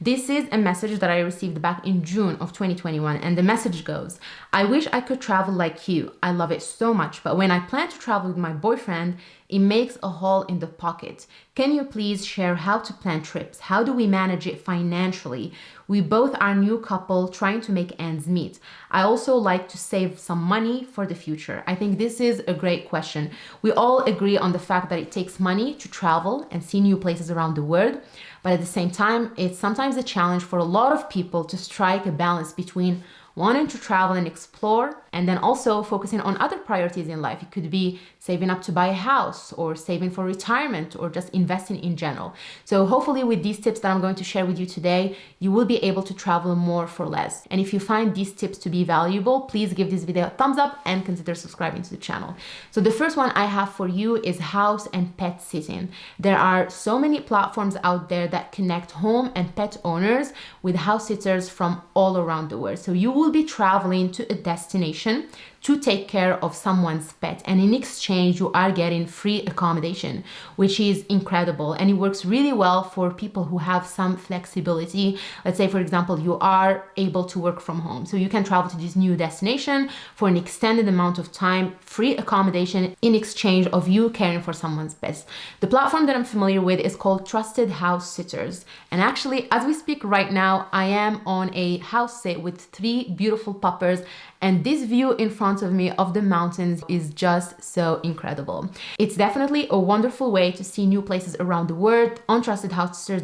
This is a message that I received back in June of 2021 and the message goes, I wish I could travel like you. I love it so much, but when I plan to travel with my boyfriend, it makes a hole in the pocket. Can you please share how to plan trips? How do we manage it financially? We both are new couple trying to make ends meet. I also like to save some money for the future. I think this is a great question. We all agree on the fact that it takes money to travel and see new places around the world. But at the same time, it's sometimes a challenge for a lot of people to strike a balance between wanting to travel and explore, and then also focusing on other priorities in life. It could be saving up to buy a house or saving for retirement or just investing in general. So hopefully with these tips that I'm going to share with you today, you will be able to travel more for less. And if you find these tips to be valuable, please give this video a thumbs up and consider subscribing to the channel. So the first one I have for you is house and pet sitting. There are so many platforms out there that connect home and pet owners with house sitters from all around the world. So you will be traveling to a destination to take care of someone's pet. And in exchange you are getting free accommodation which is incredible. And it works really well for people who have some flexibility. Let's say for example you are able to work from home. So you can travel to this new destination for an extended amount of time free accommodation in exchange of you caring for someone's pet the platform that i'm familiar with is called trusted house sitters. And actually as we speak right now i am on a house sit with three beautiful puppers. And this view in front of me of the mountains is just so incredible. It's definitely a wonderful way to see new places around the world. On Trusted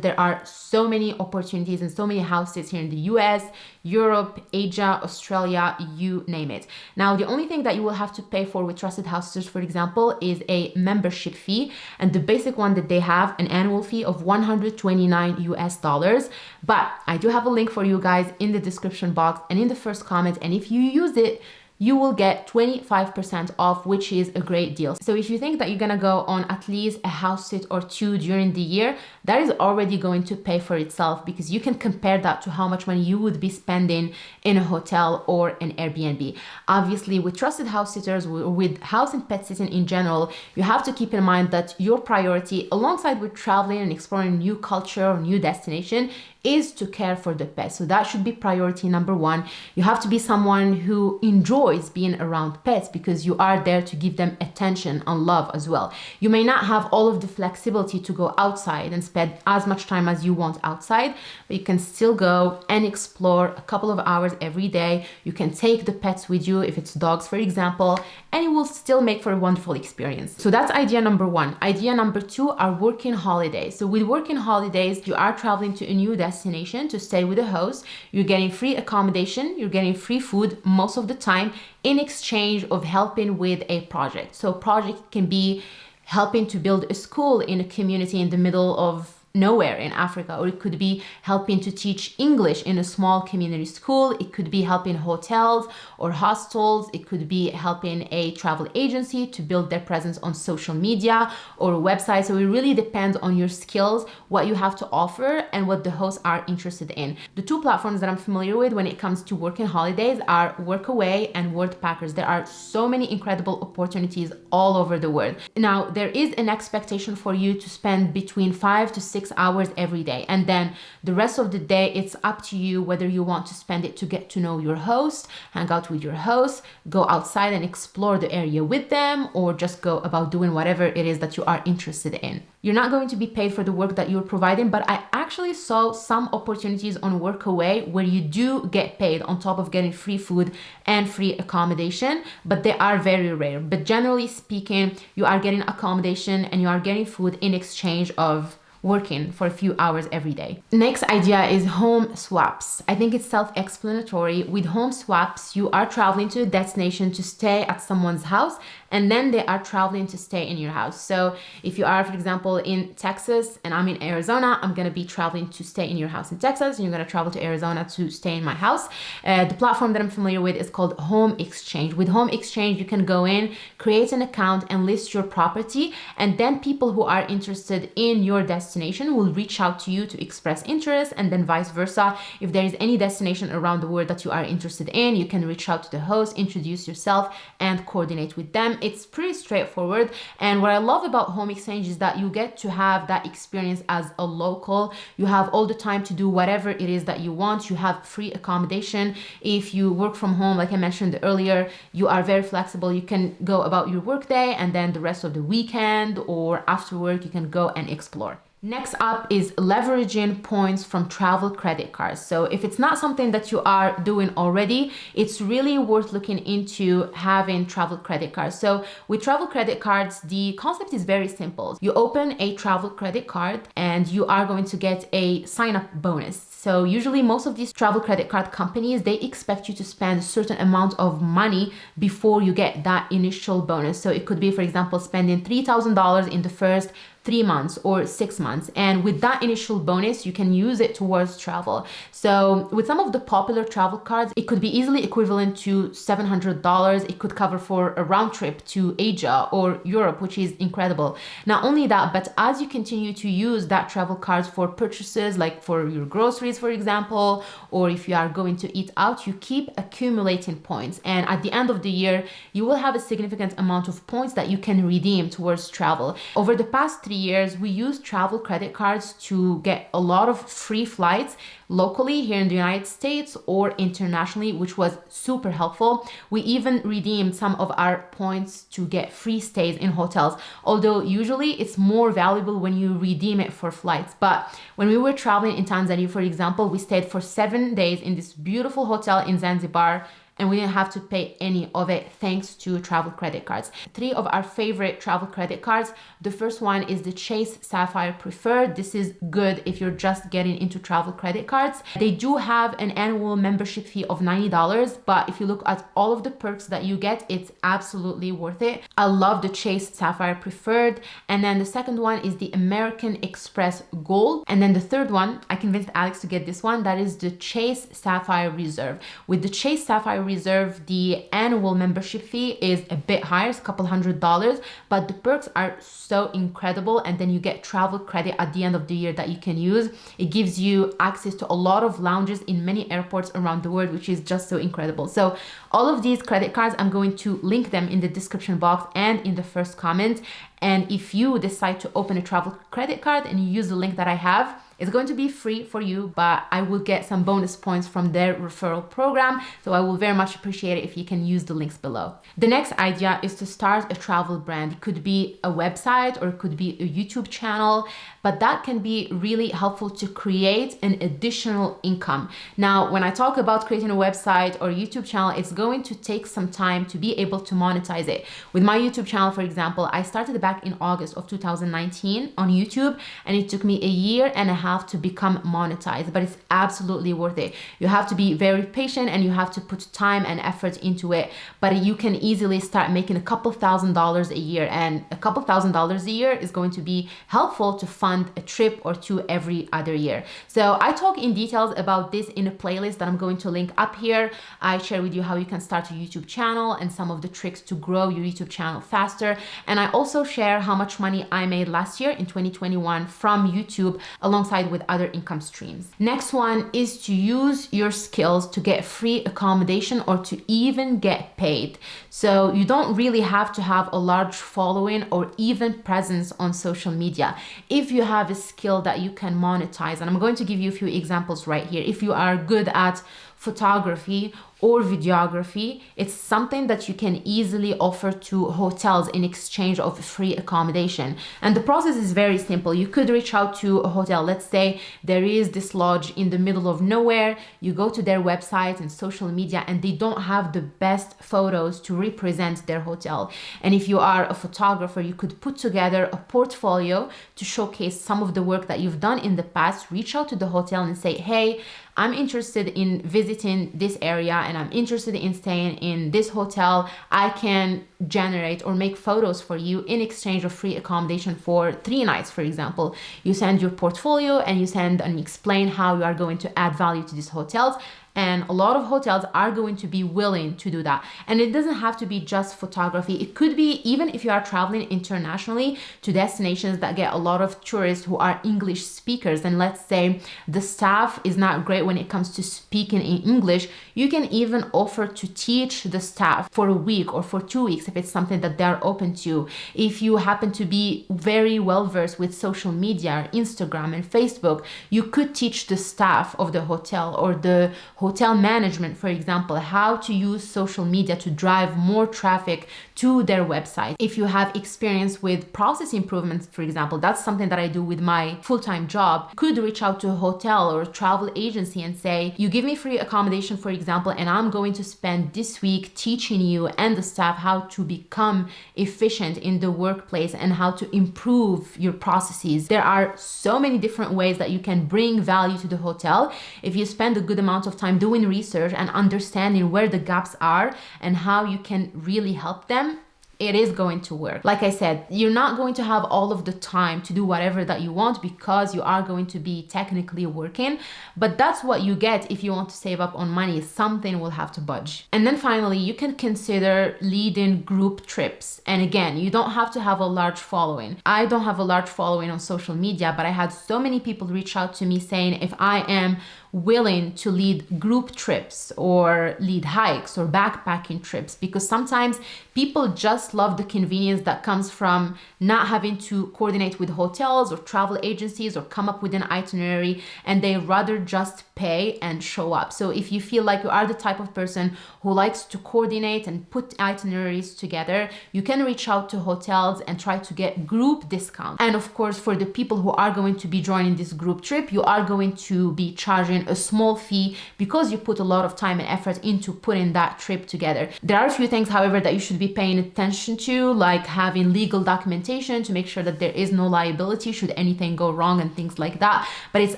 there are so many opportunities and so many houses here in the US, Europe, Asia, Australia, you name it. Now, the only thing that you will have to pay for with Trusted House Sitters, for example, is a membership fee. And the basic one that they have, an annual fee of 129 US dollars. But I do have a link for you guys in the description box and in the first comment. And if you use it you will get 25% off, which is a great deal. So if you think that you're gonna go on at least a house sit or two during the year, that is already going to pay for itself because you can compare that to how much money you would be spending in a hotel or an Airbnb. Obviously, with trusted house sitters, with house and pet sitting in general, you have to keep in mind that your priority, alongside with traveling and exploring new culture or new destination, is to care for the pet. So that should be priority number one. You have to be someone who enjoys being around pets because you are there to give them attention and love as well. You may not have all of the flexibility to go outside and spend as much time as you want outside, but you can still go and explore a couple of hours every day. You can take the pets with you if it's dogs, for example, and it will still make for a wonderful experience. So that's idea number one. Idea number two are working holidays. So with working holidays, you are traveling to a new destination destination to stay with the host. You're getting free accommodation, you're getting free food most of the time in exchange of helping with a project. So project can be helping to build a school in a community in the middle of nowhere in Africa, or it could be helping to teach English in a small community school. It could be helping hotels or hostels. It could be helping a travel agency to build their presence on social media or a website. So it really depends on your skills, what you have to offer and what the hosts are interested in. The two platforms that I'm familiar with when it comes to working holidays are Workaway and Worldpackers. There are so many incredible opportunities all over the world. Now, there is an expectation for you to spend between five to six six hours every day. And then the rest of the day, it's up to you whether you want to spend it to get to know your host, hang out with your host, go outside and explore the area with them, or just go about doing whatever it is that you are interested in. You're not going to be paid for the work that you're providing, but I actually saw some opportunities on Workaway where you do get paid on top of getting free food and free accommodation, but they are very rare. But generally speaking, you are getting accommodation and you are getting food in exchange of working for a few hours every day. Next idea is home swaps. I think it's self-explanatory. With home swaps, you are traveling to a destination to stay at someone's house and then they are traveling to stay in your house. So if you are, for example, in Texas and I'm in Arizona, I'm gonna be traveling to stay in your house in Texas and you're gonna travel to Arizona to stay in my house. Uh, the platform that I'm familiar with is called Home Exchange. With Home Exchange, you can go in, create an account and list your property and then people who are interested in your destination will reach out to you to express interest and then vice versa. If there is any destination around the world that you are interested in, you can reach out to the host, introduce yourself and coordinate with them it's pretty straightforward. And what I love about home exchange is that you get to have that experience as a local. You have all the time to do whatever it is that you want. You have free accommodation. If you work from home, like I mentioned earlier, you are very flexible. You can go about your workday and then the rest of the weekend or after work, you can go and explore. Next up is leveraging points from travel credit cards. So if it's not something that you are doing already, it's really worth looking into having travel credit cards. So with travel credit cards, the concept is very simple. You open a travel credit card and you are going to get a sign up bonus. So usually most of these travel credit card companies, they expect you to spend a certain amount of money before you get that initial bonus. So it could be, for example, spending $3,000 in the first three months or six months. And with that initial bonus, you can use it towards travel. So with some of the popular travel cards, it could be easily equivalent to $700. It could cover for a round trip to Asia or Europe, which is incredible. Not only that, but as you continue to use that travel cards for purchases, like for your groceries, for example, or if you are going to eat out, you keep accumulating points. And at the end of the year, you will have a significant amount of points that you can redeem towards travel. Over the past three years, we used travel credit cards to get a lot of free flights locally here in the United States or internationally, which was super helpful. We even redeemed some of our points to get free stays in hotels, although usually it's more valuable when you redeem it for flights. But when we were traveling in Tanzania, for example, we stayed for seven days in this beautiful hotel in Zanzibar and we didn't have to pay any of it thanks to travel credit cards. Three of our favorite travel credit cards. The first one is the Chase Sapphire Preferred. This is good if you're just getting into travel credit cards. They do have an annual membership fee of $90, but if you look at all of the perks that you get, it's absolutely worth it. I love the Chase Sapphire Preferred. And then the second one is the American Express Gold. And then the third one, I convinced Alex to get this one, that is the Chase Sapphire Reserve. With the Chase Sapphire Reserve, the annual membership fee is a bit higher, it's a couple hundred dollars, but the perks are so incredible. And then you get travel credit at the end of the year that you can use. It gives you access to a lot of lounges in many airports around the world, which is just so incredible. So all of these credit cards, I'm going to link them in the description box and in the first comment. And if you decide to open a travel credit card and you use the link that I have, it's going to be free for you, but I will get some bonus points from their referral program. So I will very much appreciate it if you can use the links below. The next idea is to start a travel brand. It could be a website or it could be a YouTube channel, but that can be really helpful to create an additional income. Now, when I talk about creating a website or YouTube channel, it's going to take some time to be able to monetize it. With my YouTube channel, for example, I started back in August of 2019 on YouTube and it took me a year and a half to become monetized, but it's absolutely worth it. You have to be very patient and you have to put time and effort into it, but you can easily start making a couple thousand dollars a year and a couple thousand dollars a year is going to be helpful to fund a trip or two every other year. So I talk in details about this in a playlist that I'm going to link up here. I share with you how you can start a YouTube channel and some of the tricks to grow your YouTube channel faster. And I also share how much money I made last year in 2021 from YouTube alongside alongside with other income streams. Next one is to use your skills to get free accommodation or to even get paid. So you don't really have to have a large following or even presence on social media. If you have a skill that you can monetize, and I'm going to give you a few examples right here. If you are good at photography or videography, it's something that you can easily offer to hotels in exchange of free accommodation. And the process is very simple. You could reach out to a hotel. Let's say there is this lodge in the middle of nowhere. You go to their website and social media and they don't have the best photos to represent their hotel. And if you are a photographer, you could put together a portfolio to showcase some of the work that you've done in the past. Reach out to the hotel and say, hey, I'm interested in visiting this area and I'm interested in staying in this hotel. I can generate or make photos for you in exchange of free accommodation for three nights, for example. You send your portfolio and you send and explain how you are going to add value to these hotels And a lot of hotels are going to be willing to do that. And it doesn't have to be just photography. It could be even if you are traveling internationally to destinations that get a lot of tourists who are English speakers. And let's say the staff is not great when it comes to speaking in English, you can even offer to teach the staff for a week or for two weeks if it's something that they're open to. If you happen to be very well versed with social media, Instagram and Facebook, you could teach the staff of the hotel or the hotel management, for example, how to use social media to drive more traffic to their website. If you have experience with process improvements, for example, that's something that I do with my full-time job, could reach out to a hotel or a travel agency and say, you give me free accommodation, for example, and I'm going to spend this week teaching you and the staff how to become efficient in the workplace and how to improve your processes. There are so many different ways that you can bring value to the hotel if you spend a good amount of time doing research and understanding where the gaps are and how you can really help them it is going to work. Like I said, you're not going to have all of the time to do whatever that you want because you are going to be technically working, but that's what you get if you want to save up on money. Something will have to budge. And then finally, you can consider leading group trips. And again, you don't have to have a large following. I don't have a large following on social media, but I had so many people reach out to me saying if I am willing to lead group trips or lead hikes or backpacking trips because sometimes people just love the convenience that comes from not having to coordinate with hotels or travel agencies or come up with an itinerary and they rather just pay and show up. So if you feel like you are the type of person who likes to coordinate and put itineraries together, you can reach out to hotels and try to get group discounts. And of course, for the people who are going to be joining this group trip, you are going to be charging a small fee because you put a lot of time and effort into putting that trip together. There are a few things, however, that you should be paying attention to, like having legal documentation to make sure that there is no liability should anything go wrong and things like that. But it's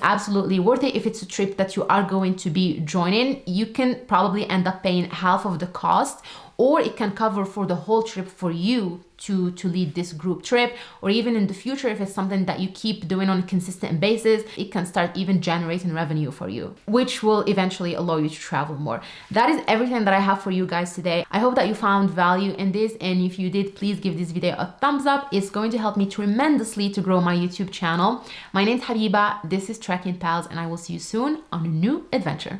absolutely worth it if it's a trip that you are going to be joining. You can probably end up paying half of the cost or it can cover for the whole trip for you to to lead this group trip or even in the future if it's something that you keep doing on a consistent basis it can start even generating revenue for you which will eventually allow you to travel more. That is everything that i have for you guys today. I hope that you found value in this and if you did please give this video a thumbs up. It's going to help me tremendously to grow my youtube channel. My name is habiba. This is trekking pals and i will see you soon on a new adventure